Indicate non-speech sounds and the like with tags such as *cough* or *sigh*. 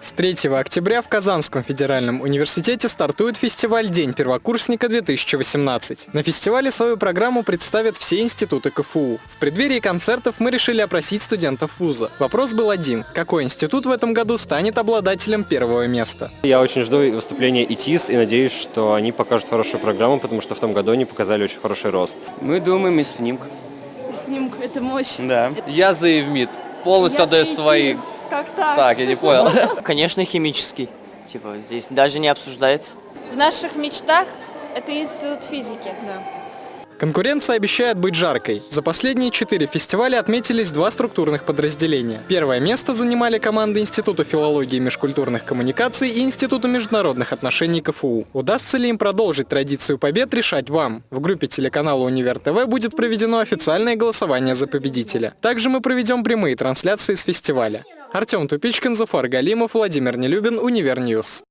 С 3 октября в Казанском федеральном университете стартует фестиваль «День первокурсника-2018». На фестивале свою программу представят все институты КФУ. В преддверии концертов мы решили опросить студентов вуза. Вопрос был один. Какой институт в этом году станет обладателем первого места? Я очень жду выступления ИТИС и надеюсь, что они покажут хорошую программу, потому что в том году они показали очень хороший рост. Мы думаем из снимка. Снимок, это мощь. Да. Я за Евмит. Полностью Я отдаю свои. ИТИС. Как так? Так, я не понял. *laughs* Конечно, химический. Типа, здесь даже не обсуждается. В наших мечтах это институт физики. Да. Конкуренция обещает быть жаркой. За последние четыре фестиваля отметились два структурных подразделения. Первое место занимали команды Института филологии и межкультурных коммуникаций и Института международных отношений КФУ. Удастся ли им продолжить традицию побед, решать вам. В группе телеканала Универ ТВ будет проведено официальное голосование за победителя. Также мы проведем прямые трансляции с фестиваля. Артем Тупичкин, Зафар Галимов, Владимир Нелюбин, Универ News.